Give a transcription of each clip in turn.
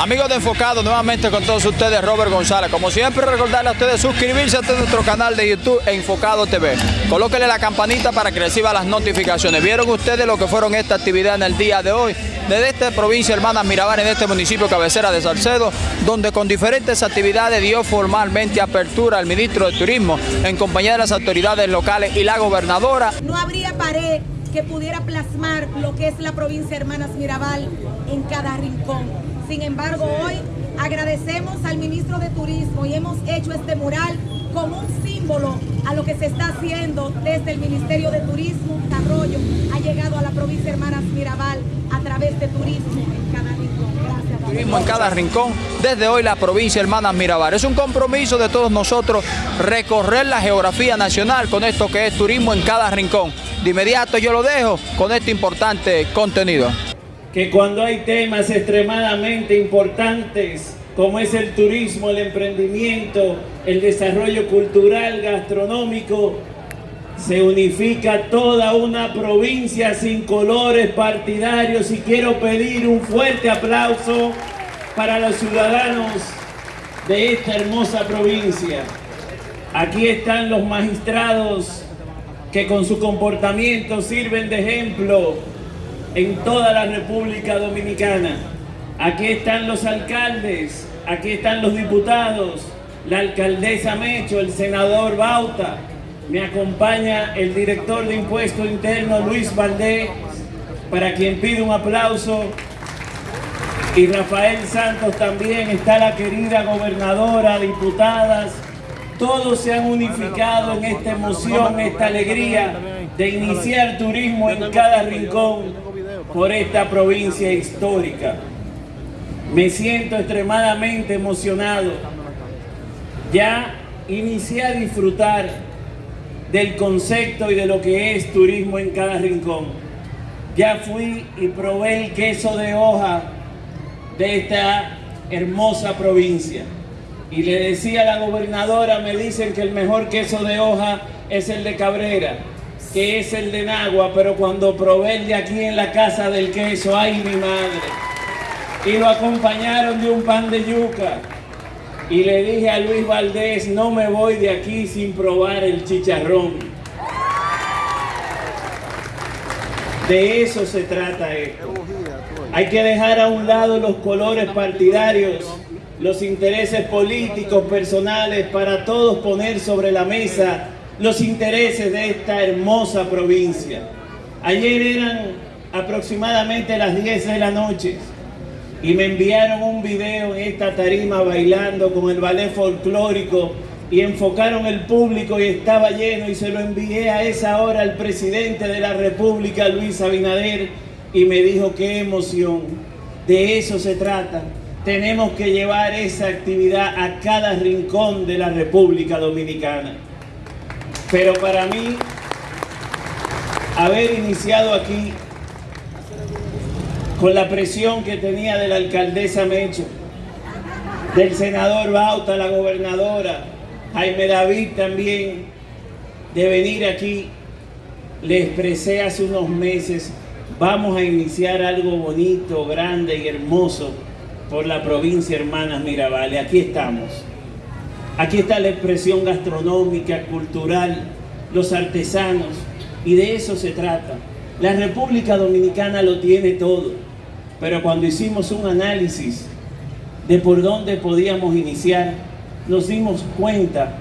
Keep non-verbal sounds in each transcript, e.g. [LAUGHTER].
Amigos de Enfocado, nuevamente con todos ustedes, Robert González. Como siempre, recordarle a ustedes suscribirse a nuestro canal de YouTube Enfocado TV. Colóquenle la campanita para que reciba las notificaciones. ¿Vieron ustedes lo que fueron esta actividad en el día de hoy? Desde esta provincia Hermanas Mirabal, en este municipio cabecera de Salcedo, donde con diferentes actividades dio formalmente apertura al ministro de Turismo en compañía de las autoridades locales y la gobernadora. No habría pared que pudiera plasmar lo que es la provincia Hermanas Mirabal en cada rincón. Sin embargo, hoy agradecemos al ministro de Turismo y hemos hecho este mural como un símbolo a lo que se está haciendo desde el Ministerio de Turismo. Desarrollo ha llegado a la provincia Hermanas Mirabal a través de turismo en cada rincón. Gracias. Turismo en cada rincón, desde hoy la provincia Hermanas Mirabal. Es un compromiso de todos nosotros recorrer la geografía nacional con esto que es turismo en cada rincón. De inmediato yo lo dejo con este importante contenido. Que cuando hay temas extremadamente importantes, como es el turismo, el emprendimiento, el desarrollo cultural, gastronómico, se unifica toda una provincia sin colores partidarios y quiero pedir un fuerte aplauso para los ciudadanos de esta hermosa provincia. Aquí están los magistrados que con su comportamiento sirven de ejemplo en toda la República Dominicana. Aquí están los alcaldes, aquí están los diputados, la alcaldesa Mecho, el senador Bauta, me acompaña el director de Impuesto Interno Luis Valdés, para quien pido un aplauso. Y Rafael Santos también, está la querida gobernadora, diputadas, todos se han unificado en esta emoción, esta alegría de iniciar turismo en cada rincón por esta provincia histórica. Me siento extremadamente emocionado. Ya inicié a disfrutar del concepto y de lo que es turismo en cada rincón. Ya fui y probé el queso de hoja de esta hermosa provincia. Y le decía a la gobernadora, me dicen que el mejor queso de hoja es el de Cabrera, que es el de Nagua, pero cuando probé de aquí en la casa del queso, ay mi madre. Y lo acompañaron de un pan de yuca. Y le dije a Luis Valdés, no me voy de aquí sin probar el chicharrón. De eso se trata esto. Hay que dejar a un lado los colores partidarios los intereses políticos, personales, para todos poner sobre la mesa los intereses de esta hermosa provincia. Ayer eran aproximadamente las 10 de la noche y me enviaron un video en esta tarima bailando con el ballet folclórico y enfocaron el público y estaba lleno y se lo envié a esa hora al presidente de la República, Luis Abinader, y me dijo qué emoción, de eso se trata tenemos que llevar esa actividad a cada rincón de la República Dominicana. Pero para mí, haber iniciado aquí con la presión que tenía de la alcaldesa Mecho, del senador Bauta, la gobernadora, Jaime David también, de venir aquí, le expresé hace unos meses, vamos a iniciar algo bonito, grande y hermoso por la provincia Hermanas Mirabal. Aquí estamos. Aquí está la expresión gastronómica, cultural, los artesanos, y de eso se trata. La República Dominicana lo tiene todo, pero cuando hicimos un análisis de por dónde podíamos iniciar, nos dimos cuenta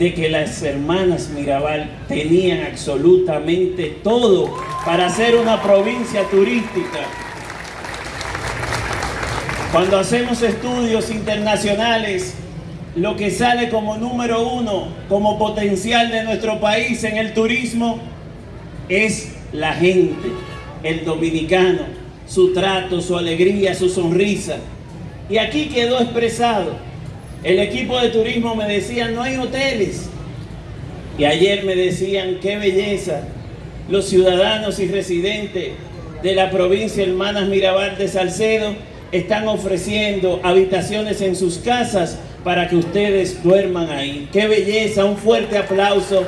de que las hermanas Mirabal tenían absolutamente todo para ser una provincia turística cuando hacemos estudios internacionales, lo que sale como número uno, como potencial de nuestro país en el turismo, es la gente, el dominicano, su trato, su alegría, su sonrisa. Y aquí quedó expresado. El equipo de turismo me decía, no hay hoteles. Y ayer me decían, qué belleza, los ciudadanos y residentes de la provincia Hermanas Mirabal de Salcedo están ofreciendo habitaciones en sus casas para que ustedes duerman ahí. ¡Qué belleza! Un fuerte aplauso.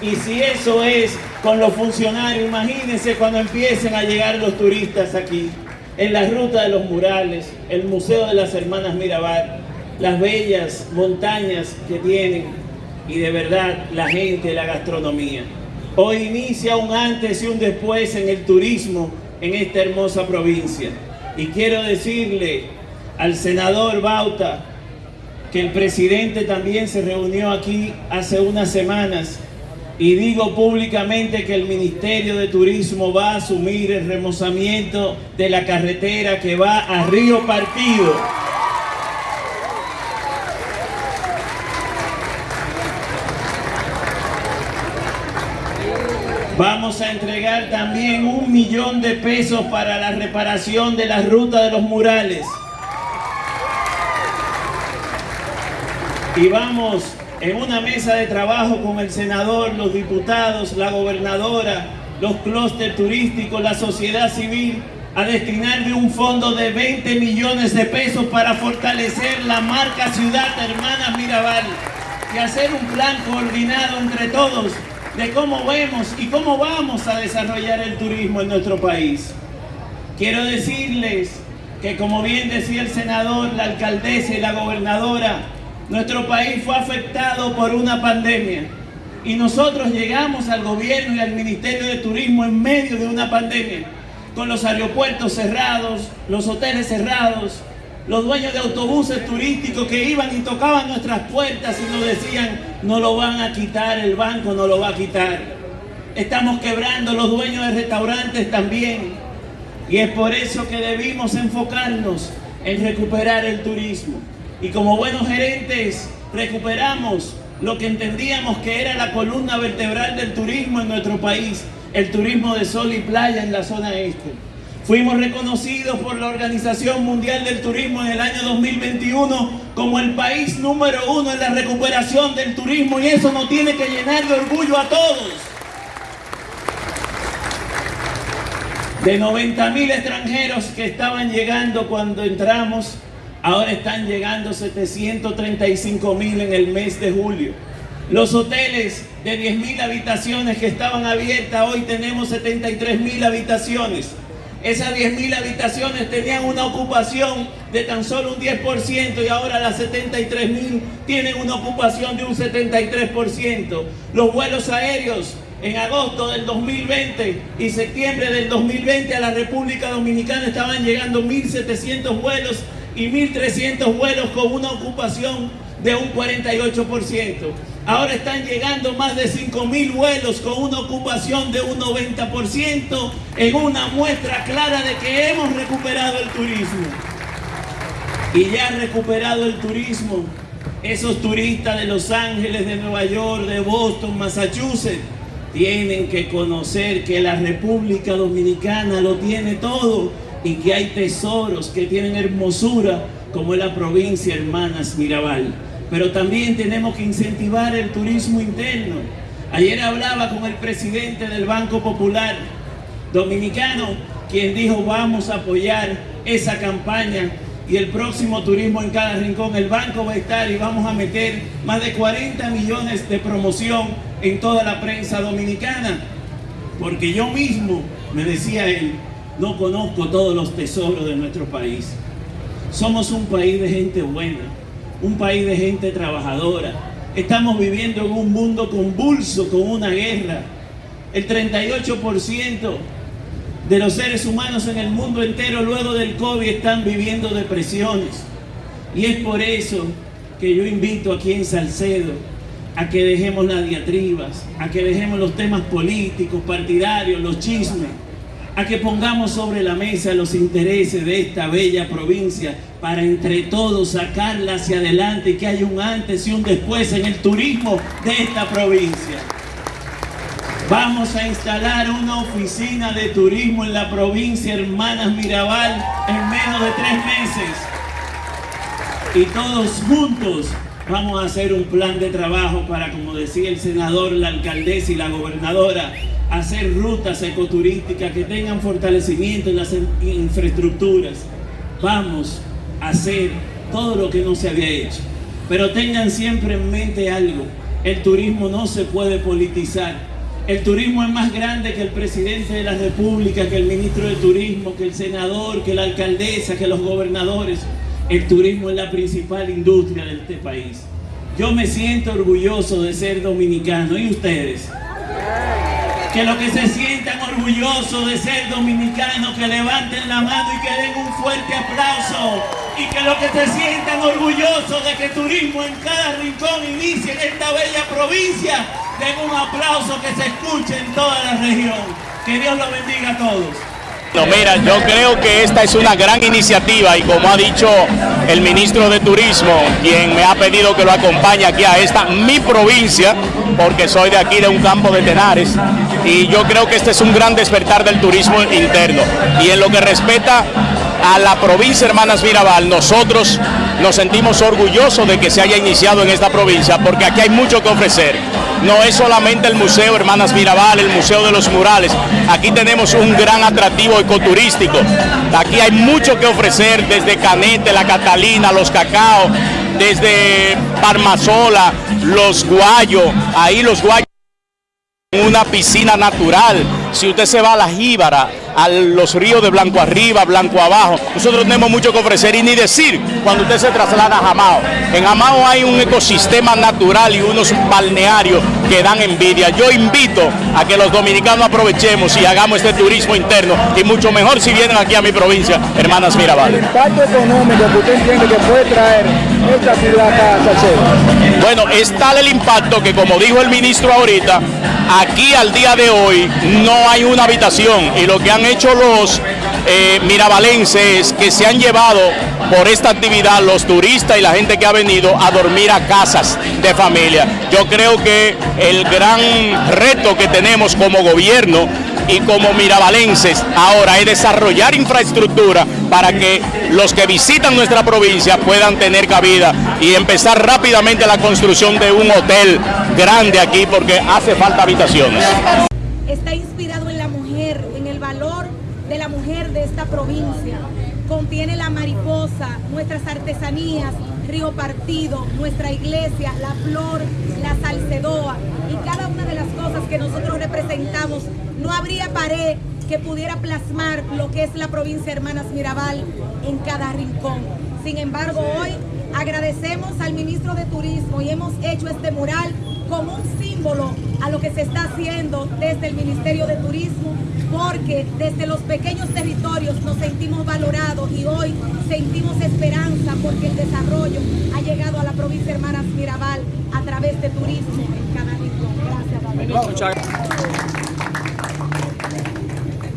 Y si eso es con los funcionarios, imagínense cuando empiecen a llegar los turistas aquí. en la ruta de los murales, el Museo de las Hermanas Mirabal, las bellas montañas que tienen y de verdad la gente, la gastronomía. Hoy inicia un antes y un después en el turismo en esta hermosa provincia. Y quiero decirle al senador Bauta que el presidente también se reunió aquí hace unas semanas y digo públicamente que el Ministerio de Turismo va a asumir el remozamiento de la carretera que va a Río Partido. Vamos a entregar también un millón de pesos para la reparación de la ruta de los murales. Y vamos en una mesa de trabajo con el senador, los diputados, la gobernadora, los clústeres turísticos, la sociedad civil, a destinarle un fondo de 20 millones de pesos para fortalecer la marca Ciudad Hermanas Mirabal y hacer un plan coordinado entre todos de cómo vemos y cómo vamos a desarrollar el turismo en nuestro país. Quiero decirles que como bien decía el senador, la alcaldesa y la gobernadora, nuestro país fue afectado por una pandemia y nosotros llegamos al gobierno y al Ministerio de Turismo en medio de una pandemia, con los aeropuertos cerrados, los hoteles cerrados, los dueños de autobuses turísticos que iban y tocaban nuestras puertas y nos decían, no lo van a quitar, el banco no lo va a quitar. Estamos quebrando los dueños de restaurantes también. Y es por eso que debimos enfocarnos en recuperar el turismo. Y como buenos gerentes, recuperamos lo que entendíamos que era la columna vertebral del turismo en nuestro país, el turismo de sol y playa en la zona este. Fuimos reconocidos por la Organización Mundial del Turismo en el año 2021 como el país número uno en la recuperación del turismo y eso nos tiene que llenar de orgullo a todos. De 90 mil extranjeros que estaban llegando cuando entramos, Ahora están llegando 735 mil en el mes de julio. Los hoteles de 10 mil habitaciones que estaban abiertas, hoy tenemos 73 mil habitaciones. Esas 10 mil habitaciones tenían una ocupación de tan solo un 10% y ahora las 73 mil tienen una ocupación de un 73%. Los vuelos aéreos en agosto del 2020 y septiembre del 2020 a la República Dominicana estaban llegando 1.700 vuelos y 1.300 vuelos con una ocupación de un 48%. Ahora están llegando más de 5.000 vuelos con una ocupación de un 90% en una muestra clara de que hemos recuperado el turismo. Y ya han recuperado el turismo esos turistas de Los Ángeles, de Nueva York, de Boston, Massachusetts, tienen que conocer que la República Dominicana lo tiene todo y que hay tesoros que tienen hermosura como es la provincia Hermanas Mirabal. Pero también tenemos que incentivar el turismo interno. Ayer hablaba con el presidente del Banco Popular Dominicano, quien dijo vamos a apoyar esa campaña y el próximo turismo en cada rincón. El banco va a estar y vamos a meter más de 40 millones de promoción en toda la prensa dominicana. Porque yo mismo, me decía él, no conozco todos los tesoros de nuestro país. Somos un país de gente buena, un país de gente trabajadora. Estamos viviendo en un mundo convulso con una guerra. El 38% de los seres humanos en el mundo entero luego del COVID están viviendo depresiones. Y es por eso que yo invito aquí en Salcedo a que dejemos las diatribas, a que dejemos los temas políticos, partidarios, los chismes a que pongamos sobre la mesa los intereses de esta bella provincia para entre todos sacarla hacia adelante y que haya un antes y un después en el turismo de esta provincia. Vamos a instalar una oficina de turismo en la provincia Hermanas Mirabal en menos de tres meses. Y todos juntos vamos a hacer un plan de trabajo para, como decía el senador, la alcaldesa y la gobernadora, hacer rutas ecoturísticas que tengan fortalecimiento en las infraestructuras. Vamos a hacer todo lo que no se había hecho. Pero tengan siempre en mente algo, el turismo no se puede politizar. El turismo es más grande que el presidente de la República, que el ministro de Turismo, que el senador, que la alcaldesa, que los gobernadores. El turismo es la principal industria de este país. Yo me siento orgulloso de ser dominicano. ¿Y ustedes? Que los que se sientan orgullosos de ser dominicanos, que levanten la mano y que den un fuerte aplauso. Y que los que se sientan orgullosos de que turismo en cada rincón inicie en esta bella provincia, den un aplauso que se escuche en toda la región. Que Dios los bendiga a todos. No, mira, yo creo que esta es una gran iniciativa y como ha dicho el ministro de Turismo, quien me ha pedido que lo acompañe aquí a esta mi provincia, porque soy de aquí de un campo de Tenares, y yo creo que este es un gran despertar del turismo interno. Y en lo que respecta a la provincia Hermanas Mirabal, nosotros nos sentimos orgullosos de que se haya iniciado en esta provincia, porque aquí hay mucho que ofrecer. No es solamente el Museo Hermanas Mirabal, el Museo de los Murales, aquí tenemos un gran atractivo ecoturístico. Aquí hay mucho que ofrecer desde Canete, la Catalina, los Cacao, desde Parmasola, los Guayos, ahí los Guayos una piscina natural. Si usted se va a la Jíbara, a los ríos de Blanco arriba, Blanco abajo, nosotros tenemos mucho que ofrecer y ni decir cuando usted se traslada a Jamao. En Jamao hay un ecosistema natural y unos balnearios que dan envidia. Yo invito a que los dominicanos aprovechemos y hagamos este turismo interno y mucho mejor si vienen aquí a mi provincia, hermanas Mirabal. El impacto económico que usted entiende que puede traer esta ciudad a. Bueno, es tal el impacto que como dijo el ministro ahorita, aquí al día de hoy no hay una habitación y lo que han hecho los eh, mirabalenses que se han llevado por esta actividad los turistas y la gente que ha venido a dormir a casas de familia. Yo creo que el gran reto que tenemos como gobierno y como mirabalenses ahora es desarrollar infraestructura para que los que visitan nuestra provincia puedan tener cabida y empezar rápidamente la construcción de un hotel grande aquí porque hace falta habitaciones. Está inspirado en la mujer, en el valor de la mujer de esta provincia. Contiene la mariposa, nuestras artesanías, Río Partido, nuestra iglesia, la flor, la salcedoa y cada una de las cosas que nosotros representamos. No habría pared que pudiera plasmar lo que es la provincia Hermanas Mirabal en cada rincón. Sin embargo, hoy agradecemos al ministro de Turismo y hemos hecho este mural como un símbolo a lo que se está haciendo desde el Ministerio de Turismo, porque desde los pequeños territorios nos sentimos valorados y hoy sentimos esperanza porque el desarrollo ha llegado a la provincia Hermanas Mirabal a través de turismo en cada rincón. Gracias.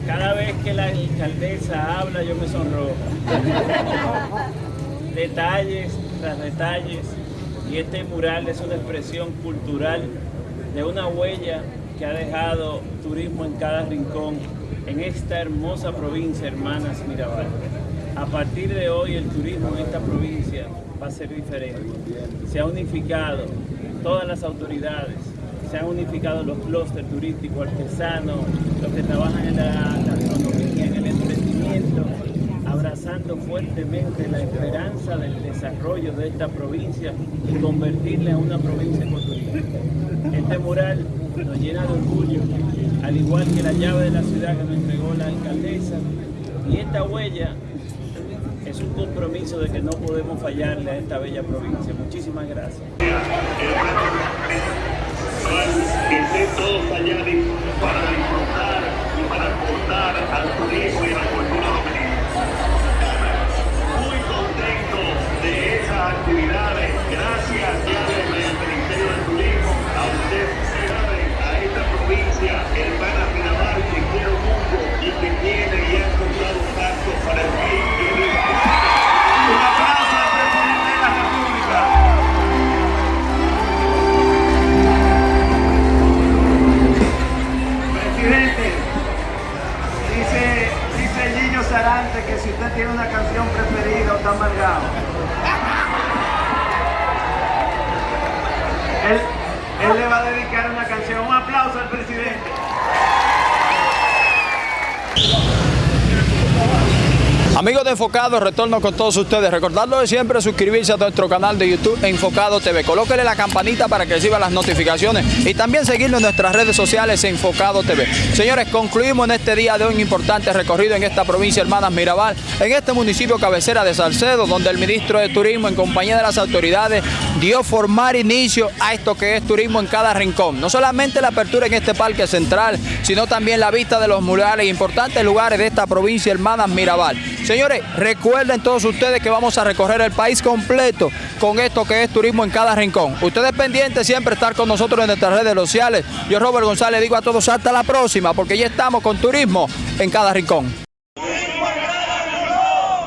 Cada vez que la alcaldesa habla yo me sonrojo. [LAUGHS] detalles tras detalles y este mural es una expresión cultural de una huella que ha dejado turismo en cada rincón en esta hermosa provincia, hermanas Mirabal. A partir de hoy el turismo en esta provincia va a ser diferente. Se ha unificado todas las autoridades, se han unificado los clústeres turísticos, artesanos, los que trabajan en la gastronomía, en el emprendimiento, abrazando fuertemente la esperanza del desarrollo de esta provincia y convertirla en una provincia ecoturística. Este mural nos llena de orgullo, al igual que la llave de la ciudad que nos entregó la alcaldesa, y esta huella es un compromiso de que no podemos fallarle a esta bella provincia. Muchísimas gracias. estén todos para disfrutar y para aportar al turismo actividades. Gracias ya desde el Ministerio de Turismo a usted, a esta provincia, hermana Mirabal, que quiero mucho y que tiene y ha encontrado un pacto para el turístico. Un aplauso al presidente de la República. Sarante que si usted tiene una canción preferida está amargado. Él, él le va a dedicar una canción. Un aplauso al presidente. Amigos de Enfocado, retorno con todos ustedes. Recordarlo de siempre suscribirse a nuestro canal de YouTube Enfocado TV. Colóquele la campanita para que reciba las notificaciones y también seguirnos en nuestras redes sociales Enfocado TV. Señores, concluimos en este día de un importante recorrido en esta provincia Hermanas Mirabal, en este municipio cabecera de Salcedo, donde el ministro de Turismo, en compañía de las autoridades, dio formar inicio a esto que es turismo en cada rincón. No solamente la apertura en este parque central, sino también la vista de los murales e importantes lugares de esta provincia Hermanas Mirabal. Señores, recuerden todos ustedes que vamos a recorrer el país completo con esto que es turismo en cada rincón. Ustedes pendientes siempre estar con nosotros en nuestras redes sociales. Yo, Robert González, digo a todos hasta la próxima, porque ya estamos con turismo en cada rincón.